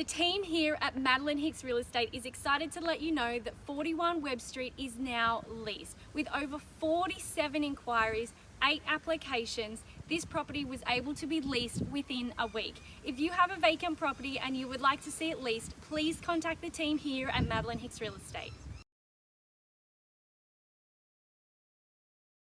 The team here at Madeline Hicks Real Estate is excited to let you know that 41 Webb Street is now leased. With over 47 inquiries, 8 applications, this property was able to be leased within a week. If you have a vacant property and you would like to see it leased, please contact the team here at Madeline Hicks Real Estate.